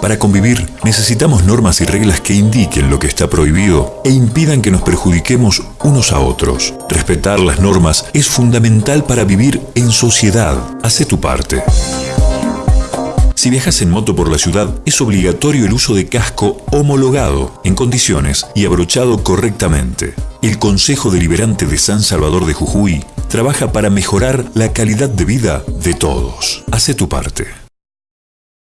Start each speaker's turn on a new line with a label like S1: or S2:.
S1: Para convivir necesitamos normas y reglas que indiquen lo que está prohibido e impidan que nos perjudiquemos unos a otros. Respetar las normas es fundamental para vivir en sociedad. Hace tu parte. Si viajas en moto por la ciudad, es obligatorio el uso de casco homologado, en condiciones y abrochado correctamente. El Consejo Deliberante de San Salvador de Jujuy trabaja para mejorar la calidad de vida de todos. Hace tu parte.